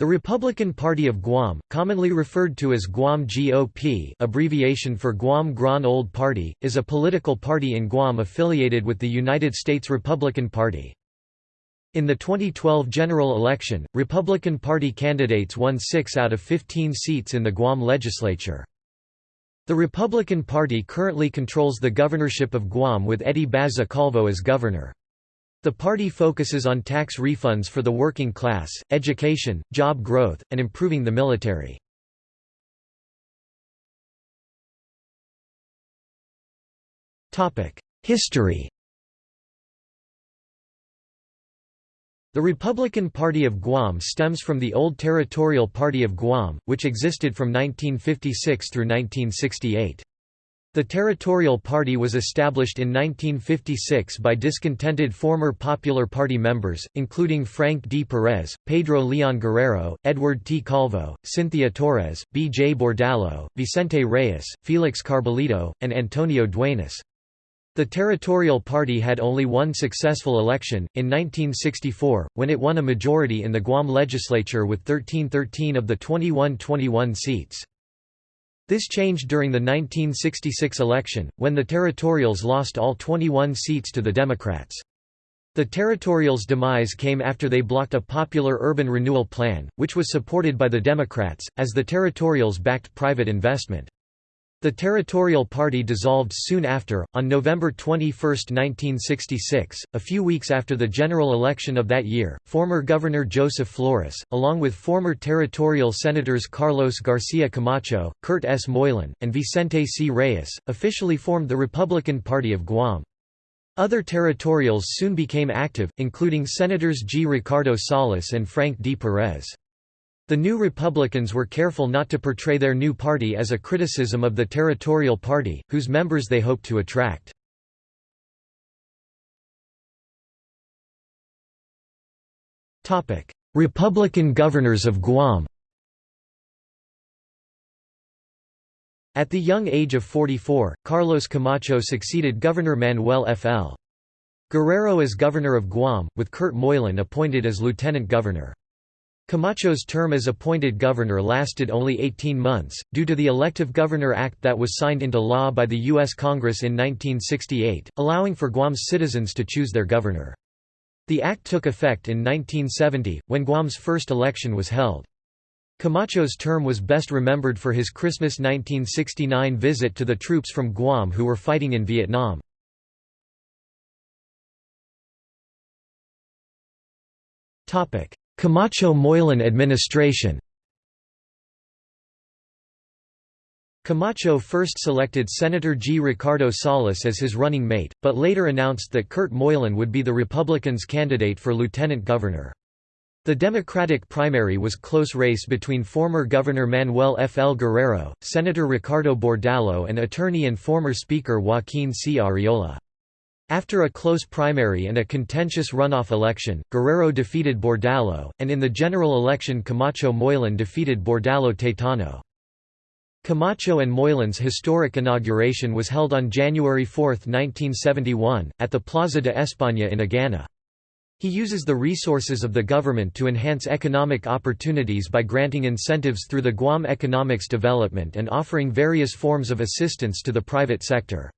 The Republican Party of Guam, commonly referred to as Guam GOP abbreviation for Guam Grand Old Party, is a political party in Guam affiliated with the United States Republican Party. In the 2012 general election, Republican Party candidates won 6 out of 15 seats in the Guam legislature. The Republican Party currently controls the governorship of Guam with Eddie Baza Calvo as governor. The party focuses on tax refunds for the working class, education, job growth, and improving the military. History The Republican Party of Guam stems from the old Territorial Party of Guam, which existed from 1956 through 1968. The Territorial Party was established in 1956 by discontented former Popular Party members, including Frank D. Perez, Pedro Leon Guerrero, Edward T. Calvo, Cynthia Torres, B. J. Bordallo, Vicente Reyes, Felix Carbolito, and Antonio Duenas. The Territorial Party had only one successful election, in 1964, when it won a majority in the Guam legislature with 1313 of the 21-21 seats. This changed during the 1966 election, when the Territorials lost all 21 seats to the Democrats. The Territorials' demise came after they blocked a popular urban renewal plan, which was supported by the Democrats, as the Territorials backed private investment. The Territorial Party dissolved soon after, on November 21, 1966, a few weeks after the general election of that year. Former Governor Joseph Flores, along with former Territorial Senators Carlos Garcia Camacho, Kurt S. Moylan, and Vicente C. Reyes, officially formed the Republican Party of Guam. Other territorials soon became active, including Senators G. Ricardo Salas and Frank D. Perez. The New Republicans were careful not to portray their new party as a criticism of the Territorial Party, whose members they hoped to attract. Republican governors of Guam At the young age of 44, Carlos Camacho succeeded Governor Manuel F.L. Guerrero as governor of Guam, with Kurt Moylan appointed as lieutenant governor. Camacho's term as appointed governor lasted only 18 months, due to the Elective Governor Act that was signed into law by the U.S. Congress in 1968, allowing for Guam's citizens to choose their governor. The act took effect in 1970, when Guam's first election was held. Camacho's term was best remembered for his Christmas 1969 visit to the troops from Guam who were fighting in Vietnam. Topic: Camacho-Moylan administration Camacho first selected Senator G. Ricardo Salas as his running mate, but later announced that Kurt Moylan would be the Republicans' candidate for lieutenant governor. The Democratic primary was close race between former Governor Manuel F. L. Guerrero, Senator Ricardo Bordallo and attorney and former Speaker Joaquin C. Arriola. After a close primary and a contentious runoff election, Guerrero defeated Bordallo, and in the general election Camacho Moylan defeated Bordallo Taitano. Camacho and Moylan's historic inauguration was held on January 4, 1971, at the Plaza de España in Agana. He uses the resources of the government to enhance economic opportunities by granting incentives through the Guam Economics Development and offering various forms of assistance to the private sector.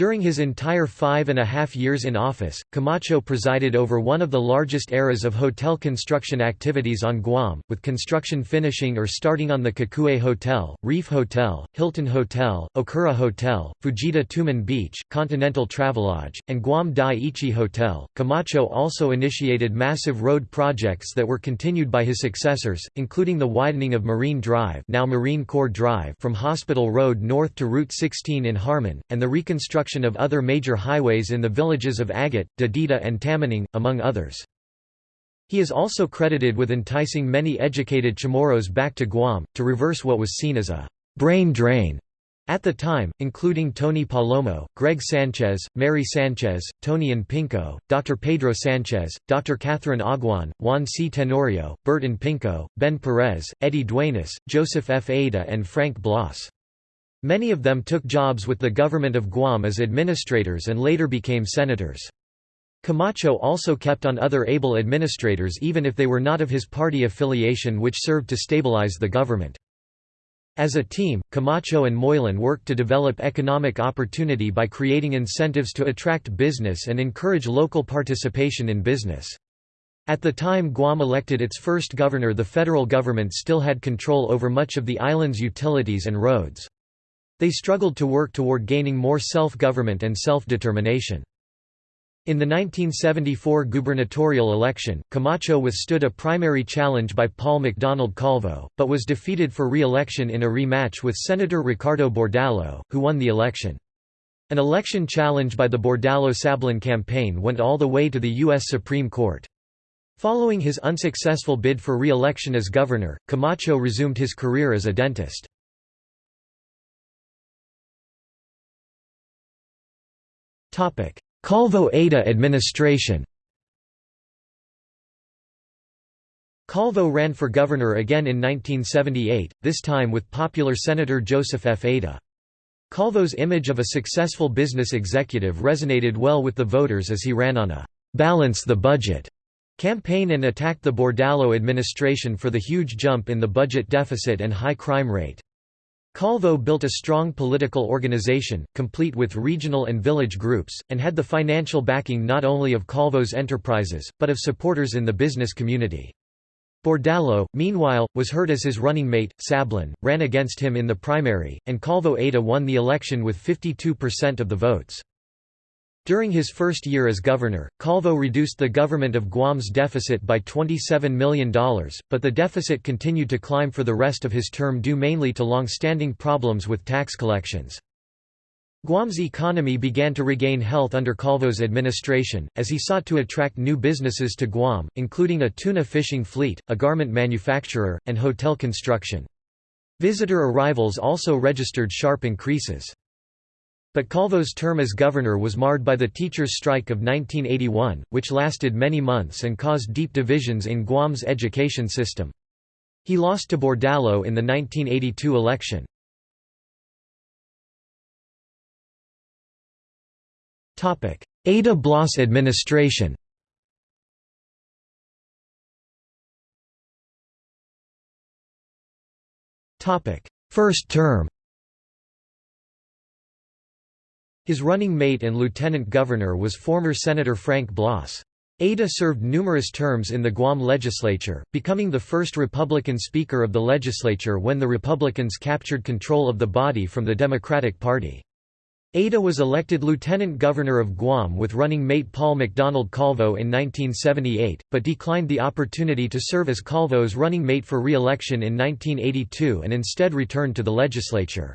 During his entire five and a half years in office, Camacho presided over one of the largest eras of hotel construction activities on Guam, with construction finishing or starting on the Kukue Hotel, Reef Hotel, Hilton Hotel, Okura Hotel, Fujita Tumon Beach, Continental Travelodge, and Guam Dai-ichi Hotel. Camacho also initiated massive road projects that were continued by his successors, including the widening of Marine Drive, now Marine Corps Drive, from Hospital Road north to Route 16 in Harmon, and the reconstruction construction of other major highways in the villages of Agate, Dededo and Tamuning, among others. He is also credited with enticing many educated Chamorros back to Guam, to reverse what was seen as a «brain drain» at the time, including Tony Palomo, Greg Sanchez, Mary Sanchez, Tony Unpingco, Dr. Pedro Sanchez, Dr. Catherine Aguon, Juan C. Tenorio, Burton Pinco, Ben Perez, Eddie Duenas, Joseph F. Ada and Frank Blas. Many of them took jobs with the government of Guam as administrators and later became senators. Camacho also kept on other able administrators even if they were not of his party affiliation which served to stabilize the government. As a team, Camacho and Moylan worked to develop economic opportunity by creating incentives to attract business and encourage local participation in business. At the time Guam elected its first governor the federal government still had control over much of the island's utilities and roads. They struggled to work toward gaining more self-government and self-determination. In the 1974 gubernatorial election, Camacho withstood a primary challenge by Paul McDonald Calvo, but was defeated for re-election in a rematch with Senator Ricardo Bordallo, who won the election. An election challenge by the Bordallo-Sablan campaign went all the way to the U.S. Supreme Court. Following his unsuccessful bid for re-election as governor, Camacho resumed his career as a dentist. Calvo-Ada administration Calvo ran for governor again in 1978, this time with popular Senator Joseph F. Ada. Calvo's image of a successful business executive resonated well with the voters as he ran on a «balance the budget» campaign and attacked the Bordallo administration for the huge jump in the budget deficit and high crime rate. Calvo built a strong political organization, complete with regional and village groups, and had the financial backing not only of Calvo's enterprises, but of supporters in the business community. Bordallo, meanwhile, was hurt as his running mate, Sablan, ran against him in the primary, and Calvo Ada won the election with 52% of the votes. During his first year as governor, Calvo reduced the government of Guam's deficit by $27 million, but the deficit continued to climb for the rest of his term due mainly to long-standing problems with tax collections. Guam's economy began to regain health under Calvo's administration, as he sought to attract new businesses to Guam, including a tuna fishing fleet, a garment manufacturer, and hotel construction. Visitor arrivals also registered sharp increases. But Calvo's term as governor was marred by the teachers' strike of 1981, which lasted many months and caused deep divisions in Guam's education system. He lost to Bordallo in the 1982 election. Ada Blas administration First term His running mate and lieutenant governor was former Senator Frank Blas. Ada served numerous terms in the Guam legislature, becoming the first Republican Speaker of the legislature when the Republicans captured control of the body from the Democratic Party. Ada was elected lieutenant governor of Guam with running mate Paul McDonald Calvo in 1978, but declined the opportunity to serve as Calvo's running mate for re-election in 1982 and instead returned to the legislature.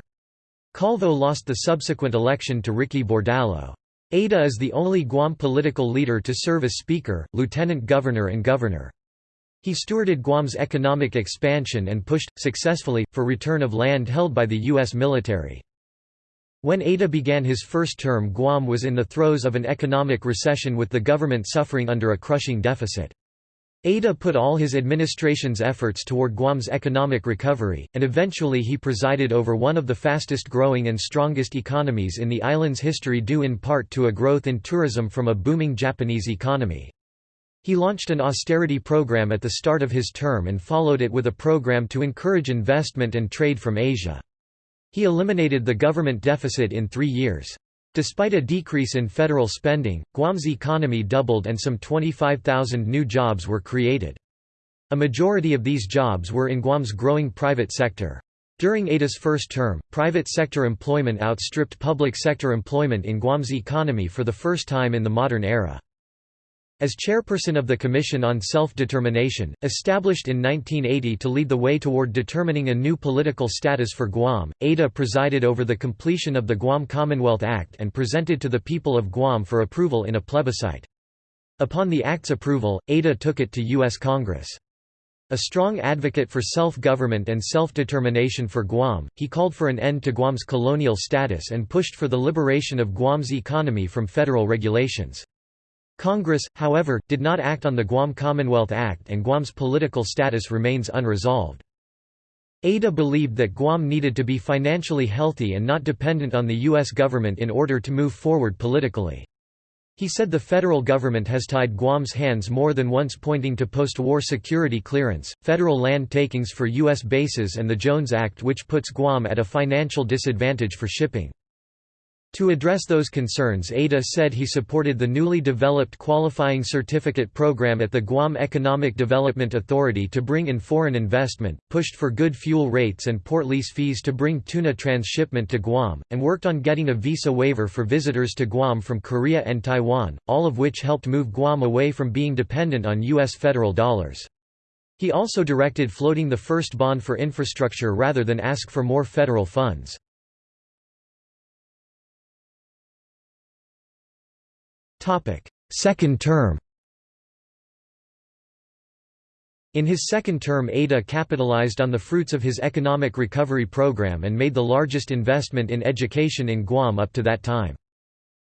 Calvo lost the subsequent election to Ricky Bordallo. Ada is the only Guam political leader to serve as Speaker, Lieutenant Governor and Governor. He stewarded Guam's economic expansion and pushed, successfully, for return of land held by the U.S. military. When Ada began his first term Guam was in the throes of an economic recession with the government suffering under a crushing deficit. Ada put all his administration's efforts toward Guam's economic recovery, and eventually he presided over one of the fastest growing and strongest economies in the island's history due in part to a growth in tourism from a booming Japanese economy. He launched an austerity program at the start of his term and followed it with a program to encourage investment and trade from Asia. He eliminated the government deficit in three years. Despite a decrease in federal spending, Guam's economy doubled and some 25,000 new jobs were created. A majority of these jobs were in Guam's growing private sector. During Ada's first term, private sector employment outstripped public sector employment in Guam's economy for the first time in the modern era. As chairperson of the Commission on Self-Determination, established in 1980 to lead the way toward determining a new political status for Guam, Ada presided over the completion of the Guam Commonwealth Act and presented to the people of Guam for approval in a plebiscite. Upon the Act's approval, Ada took it to U.S. Congress. A strong advocate for self-government and self-determination for Guam, he called for an end to Guam's colonial status and pushed for the liberation of Guam's economy from federal regulations. Congress, however, did not act on the Guam Commonwealth Act and Guam's political status remains unresolved. Ada believed that Guam needed to be financially healthy and not dependent on the U.S. government in order to move forward politically. He said the federal government has tied Guam's hands more than once pointing to post-war security clearance, federal land takings for U.S. bases and the Jones Act which puts Guam at a financial disadvantage for shipping. To address those concerns Ada said he supported the newly developed qualifying certificate program at the Guam Economic Development Authority to bring in foreign investment, pushed for good fuel rates and port lease fees to bring tuna transshipment to Guam, and worked on getting a visa waiver for visitors to Guam from Korea and Taiwan, all of which helped move Guam away from being dependent on U.S. federal dollars. He also directed floating the first bond for infrastructure rather than ask for more federal funds. Second term In his second term Ada capitalized on the fruits of his economic recovery program and made the largest investment in education in Guam up to that time.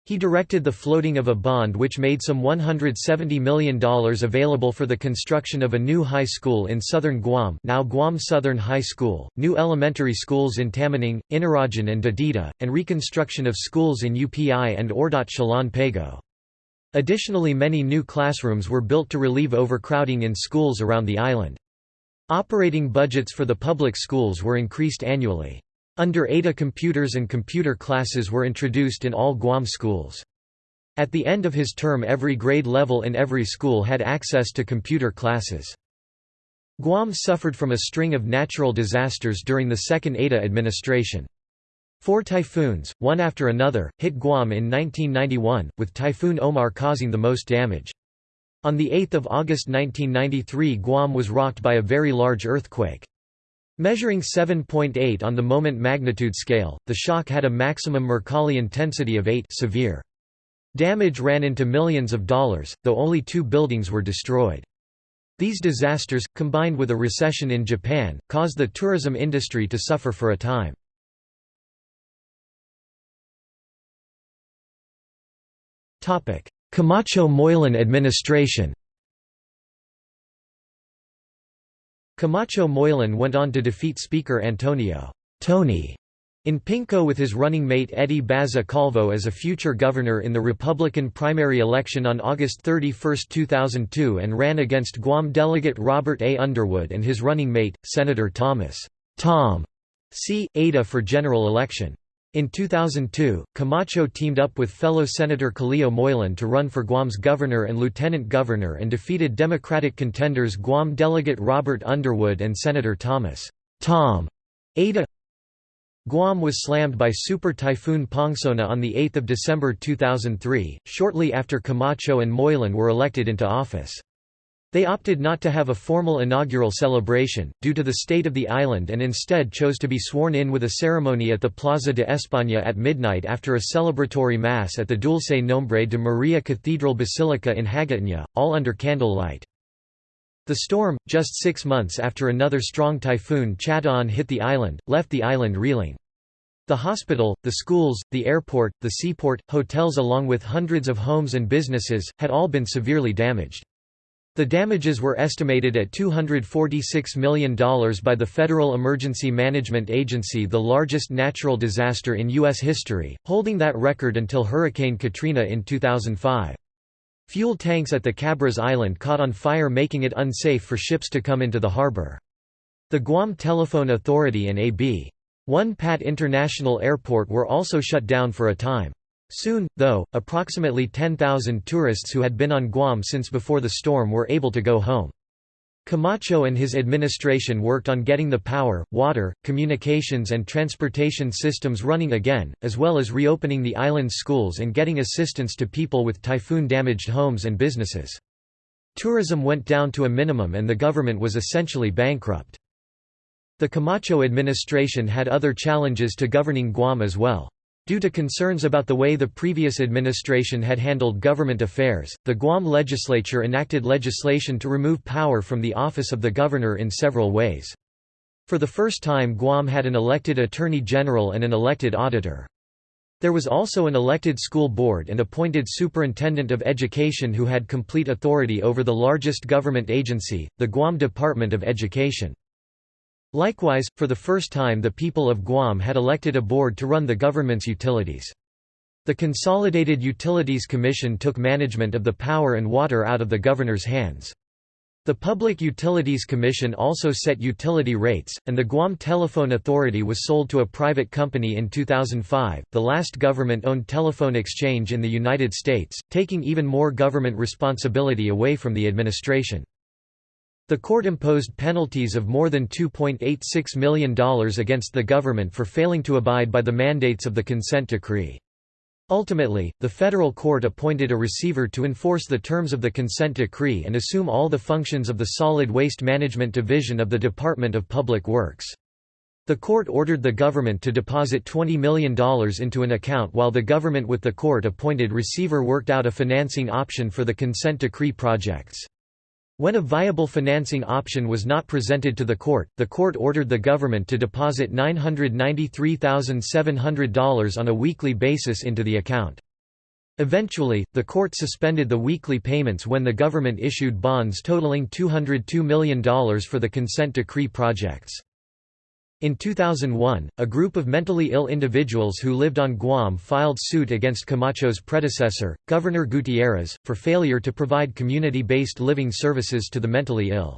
He directed the floating of a bond which made some $170 million available for the construction of a new high school in southern Guam now Guam Southern High School, new elementary schools in Tamuning, Inarajan and Dededo, and reconstruction of schools in UPI and Ordot Chalan Pago. Additionally many new classrooms were built to relieve overcrowding in schools around the island. Operating budgets for the public schools were increased annually. Under Ada computers and computer classes were introduced in all Guam schools. At the end of his term every grade level in every school had access to computer classes. Guam suffered from a string of natural disasters during the second Ada administration. Four typhoons, one after another, hit Guam in 1991, with Typhoon Omar causing the most damage. On 8 August 1993 Guam was rocked by a very large earthquake. Measuring 7.8 on the moment magnitude scale, the shock had a maximum Mercalli intensity of 8 severe. Damage ran into millions of dollars, though only two buildings were destroyed. These disasters, combined with a recession in Japan, caused the tourism industry to suffer for a time. Camacho Moylan administration Camacho Moylan went on to defeat Speaker Antonio Tony Unpingco with his running mate Eddie Baza Calvo as a future governor in the Republican primary election on August 31, 2002 and ran against Guam delegate Robert A. Underwood and his running mate, Senator Thomas Tom C. Ada for general election. In 2002, Camacho teamed up with fellow Senator Kaleo Moylan to run for Guam's governor and lieutenant governor and defeated Democratic contenders Guam delegate Robert Underwood and Senator Thomas Tom Ada. Guam was slammed by Super Typhoon Pongsona on 8 December 2003, shortly after Camacho and Moylan were elected into office. They opted not to have a formal inaugural celebration, due to the state of the island and instead chose to be sworn in with a ceremony at the Plaza de España at midnight after a celebratory mass at the Dulce Nombre de Maria Cathedral Basilica in Hagåtña, all under candlelight. The storm, just six months after another strong typhoon Chataan hit the island, left the island reeling. The hospital, the schools, the airport, the seaport, hotels along with hundreds of homes and businesses, had all been severely damaged. The damages were estimated at $246 million by the Federal Emergency Management Agency the largest natural disaster in U.S. history, holding that record until Hurricane Katrina in 2005. Fuel tanks at the Cabras Island caught on fire making it unsafe for ships to come into the harbor. The Guam Telephone Authority and AB. Won Pat International Airport were also shut down for a time. Soon, though, approximately 10,000 tourists who had been on Guam since before the storm were able to go home. Camacho and his administration worked on getting the power, water, communications and transportation systems running again, as well as reopening the island's schools and getting assistance to people with typhoon-damaged homes and businesses. Tourism went down to a minimum and the government was essentially bankrupt. The Camacho administration had other challenges to governing Guam as well. Due to concerns about the way the previous administration had handled government affairs, the Guam legislature enacted legislation to remove power from the office of the governor in several ways. For the first time Guam had an elected attorney general and an elected auditor. There was also an elected school board and appointed superintendent of education who had complete authority over the largest government agency, the Guam Department of Education. Likewise, for the first time the people of Guam had elected a board to run the government's utilities. The Consolidated Utilities Commission took management of the power and water out of the governor's hands. The Public Utilities Commission also set utility rates, and the Guam Telephone Authority was sold to a private company in 2005, the last government-owned telephone exchange in the United States, taking even more government responsibility away from the administration. The court imposed penalties of more than $2.86 million against the government for failing to abide by the mandates of the consent decree. Ultimately, the federal court appointed a receiver to enforce the terms of the consent decree and assume all the functions of the Solid Waste Management Division of the Department of Public Works. The court ordered the government to deposit $20 million into an account while the government with the court-appointed receiver worked out a financing option for the consent decree projects. When a viable financing option was not presented to the court, the court ordered the government to deposit $993,700 on a weekly basis into the account. Eventually, the court suspended the weekly payments when the government issued bonds totaling $202 million for the consent decree projects. In 2001, a group of mentally ill individuals who lived on Guam filed suit against Camacho's predecessor, Governor Gutierrez, for failure to provide community-based living services to the mentally ill.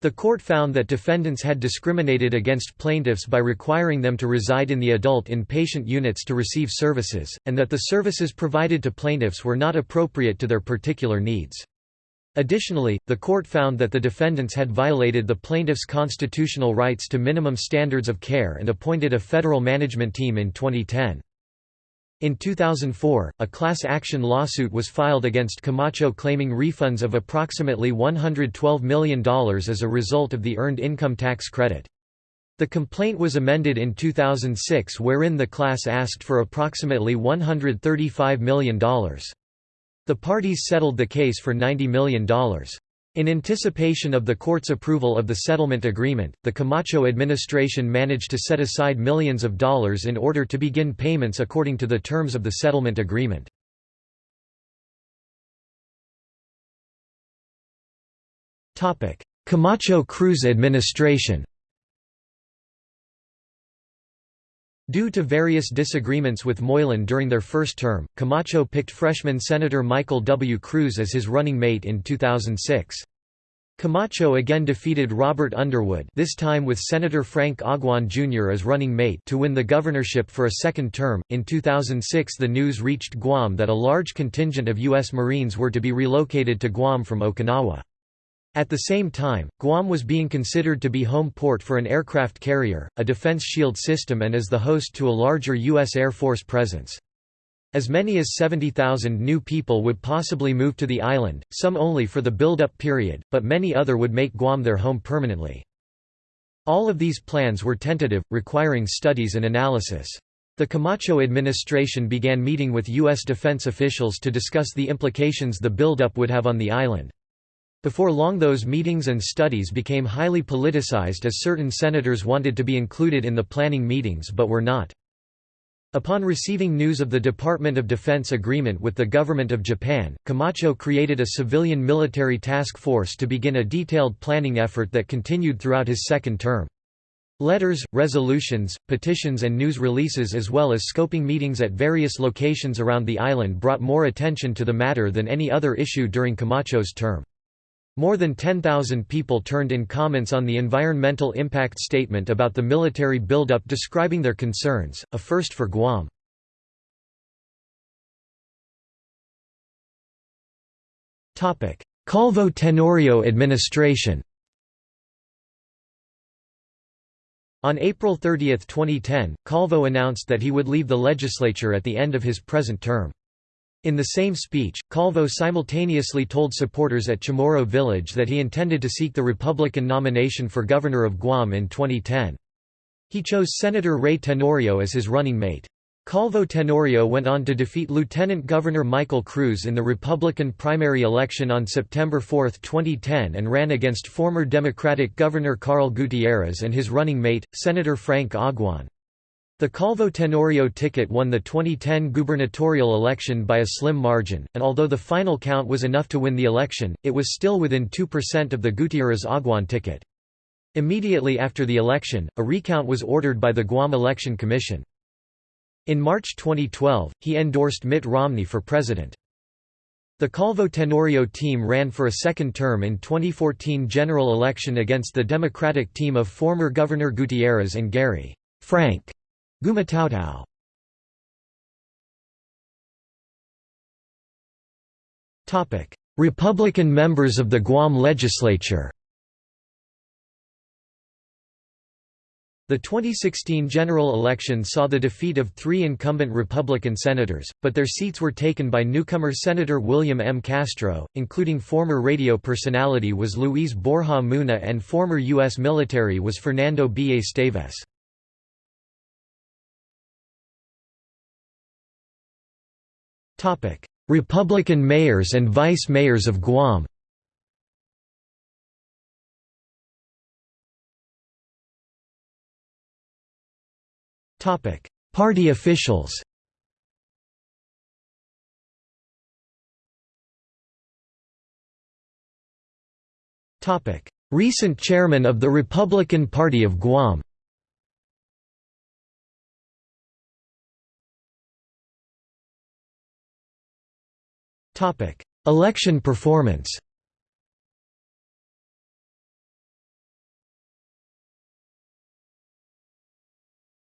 The court found that defendants had discriminated against plaintiffs by requiring them to reside in the adult inpatient units to receive services, and that the services provided to plaintiffs were not appropriate to their particular needs. Additionally, the court found that the defendants had violated the plaintiffs' constitutional rights to minimum standards of care and appointed a federal management team in 2010. In 2004, a class action lawsuit was filed against Camacho claiming refunds of approximately $112 million as a result of the Earned Income Tax Credit. The complaint was amended in 2006 wherein the class asked for approximately $135 million. The parties settled the case for $90 million. In anticipation of the court's approval of the settlement agreement, the Camacho administration managed to set aside millions of dollars in order to begin payments according to the terms of the settlement agreement. Camacho Cruz administration Due to various disagreements with Moylan during their first term, Camacho picked freshman Senator Michael W. Cruz as his running mate in 2006. Camacho again defeated Robert Underwood this time with Senator Frank Aguon Jr. as running mate to win the governorship for a second term. In 2006 the news reached Guam that a large contingent of U.S. Marines were to be relocated to Guam from Okinawa. At the same time, Guam was being considered to be home port for an aircraft carrier, a defense shield system and as the host to a larger U.S. Air Force presence. As many as 70,000 new people would possibly move to the island, some only for the build-up period, but many other would make Guam their home permanently. All of these plans were tentative, requiring studies and analysis. The Camacho administration began meeting with U.S. defense officials to discuss the implications the build-up would have on the island. Before long those meetings and studies became highly politicized as certain senators wanted to be included in the planning meetings but were not. Upon receiving news of the Department of Defense agreement with the Government of Japan, Camacho created a civilian military task force to begin a detailed planning effort that continued throughout his second term. Letters, resolutions, petitions and news releases as well as scoping meetings at various locations around the island brought more attention to the matter than any other issue during Camacho's term. More than 10,000 people turned in comments on the environmental impact statement about the military buildup describing their concerns, a first for Guam. Calvo Tenorio administration On April 30, 2010, Calvo announced that he would leave the legislature at the end of his present term. In the same speech, Calvo simultaneously told supporters at Chamorro Village that he intended to seek the Republican nomination for governor of Guam in 2010. He chose Senator Ray Tenorio as his running mate. Calvo Tenorio went on to defeat Lieutenant Governor Michael Cruz in the Republican primary election on September 4, 2010 and ran against former Democratic Governor Carl Gutierrez and his running mate, Senator Frank Aguon. The Calvo Tenorio ticket won the 2010 gubernatorial election by a slim margin, and although the final count was enough to win the election, it was still within 2% of the Gutierrez-Aguon ticket. Immediately after the election, a recount was ordered by the Guam Election Commission. In March 2012, he endorsed Mitt Romney for president. The Calvo Tenorio team ran for a second term in 2014 general election against the Democratic team of former Governor Gutierrez and Gary Frank Gumataotao. Republican members of the Guam legislature The 2016 general election saw the defeat of three incumbent Republican senators, but their seats were taken by newcomer Senator William M. Castro, including former radio personality was Luis Borja Muna and former U.S. military was Fernando B. Esteves. Republican mayors and vice mayors of Guam. Party officials. Recent chairman of the Republican Party of Guam Election performance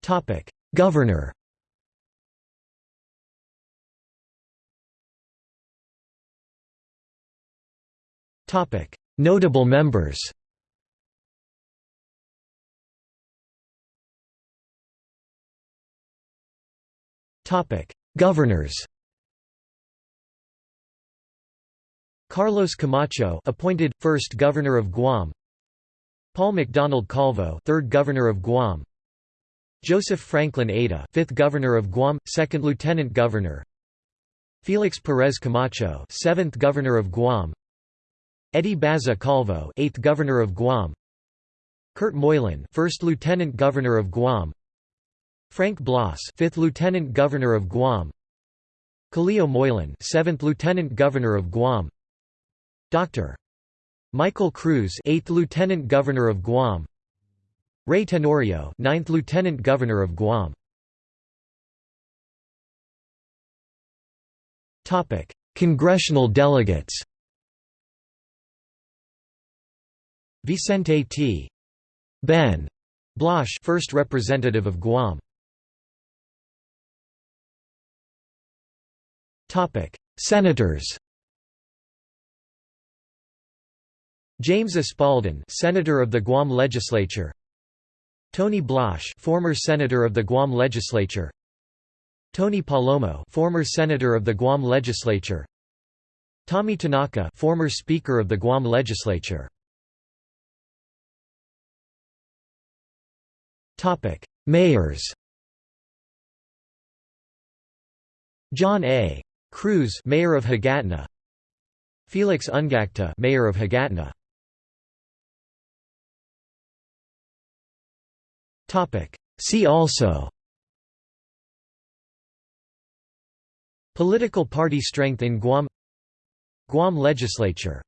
Topic: Governor. Topic: Notable members. Topic: Governors. Carlos Camacho, appointed first governor of Guam. Paul McDonald Calvo, third governor of Guam. Joseph Franklin Ada, 5th Governor of Guam, 2nd Lieutenant Governor. Felix Perez Camacho, 7th Governor of Guam. Eddie Baza Calvo, 8th Governor of Guam. Kurt Moylan, 1st Lieutenant Governor of Guam. Frank Blas, 5th Lieutenant Governor of Guam. Kaleo Moylan, 7th Lieutenant Governor of Guam. Dr. Michael Cruz, 8th Lieutenant Governor of Guam. Ray Tenorio, 9th Lieutenant Governor of Guam. Topic: Congressional delegates. Vicente T. Ben Blaz, first representative of Guam. Topic: Senators. James Espaldon, Senator of the Guam Legislature. Tony Blaz, former senator of the Guam legislature. Tony Palomo, former senator of the Guam legislature. Tommy Tanaka, former speaker of the Guam legislature. Topic: Mayors. John A. Cruz, mayor of Hagatna. Felix Ungacta, mayor of Hagatna. See also Political party strength in Guam Guam legislature